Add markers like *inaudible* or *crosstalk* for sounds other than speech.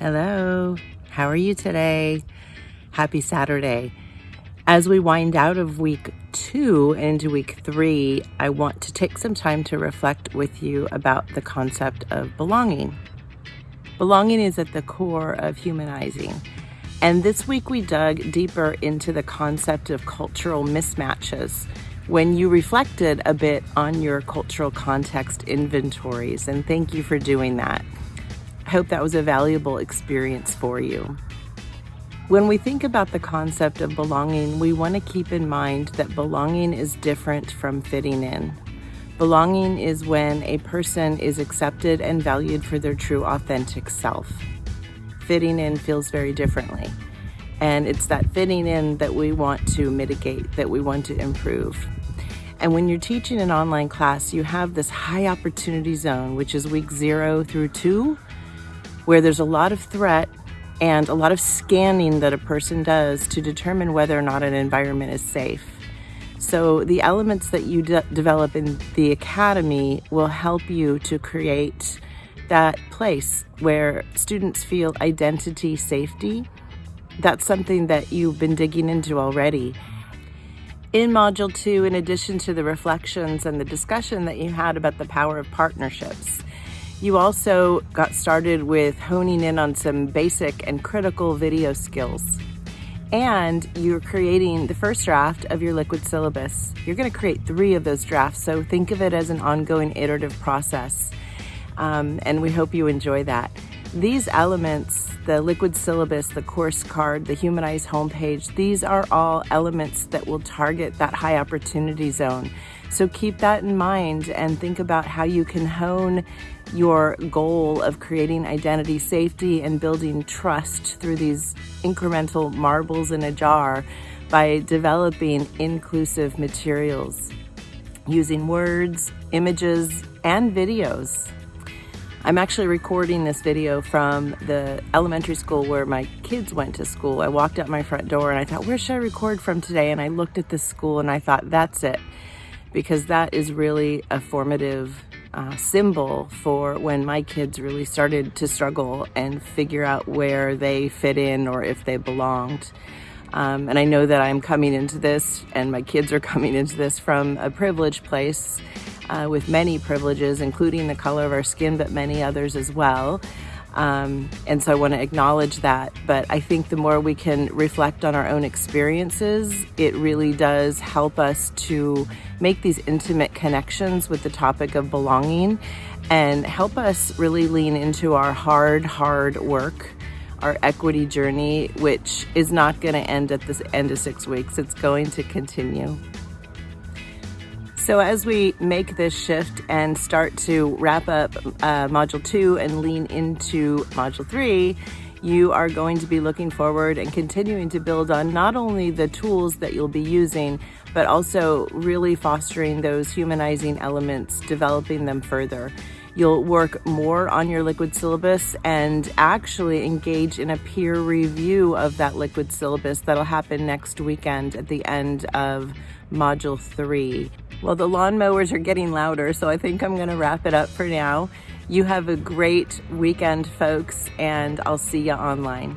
Hello, how are you today? Happy Saturday. As we wind out of week two into week three, I want to take some time to reflect with you about the concept of belonging. Belonging is at the core of humanizing. And this week we dug deeper into the concept of cultural mismatches when you reflected a bit on your cultural context inventories. And thank you for doing that. I hope that was a valuable experience for you. When we think about the concept of belonging, we want to keep in mind that belonging is different from fitting in. Belonging is when a person is accepted and valued for their true authentic self. Fitting in feels very differently. And it's that fitting in that we want to mitigate, that we want to improve. And when you're teaching an online class, you have this high opportunity zone, which is week zero through two, where there's a lot of threat and a lot of scanning that a person does to determine whether or not an environment is safe. So the elements that you de develop in the academy will help you to create that place where students feel identity safety. That's something that you've been digging into already. In Module 2, in addition to the reflections and the discussion that you had about the power of partnerships, you also got started with honing in on some basic and critical video skills. And you're creating the first draft of your liquid syllabus. You're gonna create three of those drafts, so think of it as an ongoing iterative process. Um, and we hope you enjoy that. These elements, the liquid syllabus, the course card, the humanized homepage, these are all elements that will target that high opportunity zone. So keep that in mind and think about how you can hone your goal of creating identity safety and building trust through these incremental marbles in a jar by developing inclusive materials using words, images, and videos. I'm actually recording this video from the elementary school where my kids went to school. I walked out my front door and I thought, where should I record from today? And I looked at this school and I thought, that's it. Because that is really a formative uh, symbol for when my kids really started to struggle and figure out where they fit in or if they belonged. Um, and I know that I'm coming into this and my kids are *laughs* coming into this from a privileged place uh, with many privileges, including the color of our skin, but many others as well. Um, and so I want to acknowledge that. But I think the more we can reflect on our own experiences, it really does help us to make these intimate connections with the topic of belonging and help us really lean into our hard, hard work, our equity journey, which is not going to end at the end of six weeks. It's going to continue. So as we make this shift and start to wrap up uh, Module 2 and lean into Module 3, you are going to be looking forward and continuing to build on not only the tools that you'll be using, but also really fostering those humanizing elements, developing them further. You'll work more on your liquid syllabus and actually engage in a peer review of that liquid syllabus that'll happen next weekend at the end of Module 3. Well, the lawnmowers are getting louder, so I think I'm gonna wrap it up for now. You have a great weekend, folks, and I'll see you online.